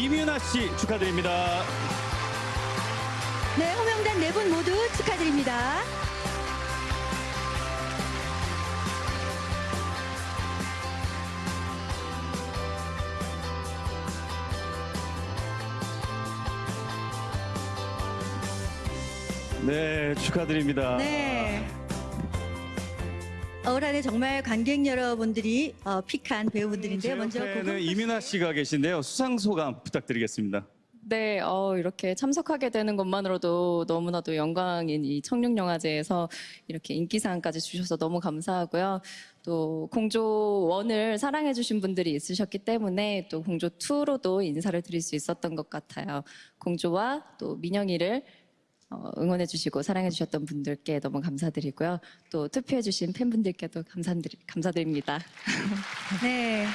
이민아 씨 축하드립니다. 네, 호명단 네 분 모두 축하드립니다. 네, 축하드립니다. 네. 올 한해 정말 관객 여러분들이 어, 픽한 배우분들인데요. 먼저 고금 이민아 씨가 계신데요. 수상 소감 부탁드리겠습니다. 네, 어, 이렇게 참석하게 되는 것만으로도 너무나도 영광인 이 청룡영화제에서 이렇게 인기상까지 주셔서 너무 감사하고요. 또 공조 1을 사랑해주신 분들이 있으셨기 때문에 또 공조 2로도 인사를 드릴 수 있었던 것 같아요. 공조와 또 민영이를 어, 응원해 주시고 사랑해 주셨던 분들께 너무 감사드리고요. 또 투표해 주신 팬분들께도 감사드리, 감사드립니다. 네.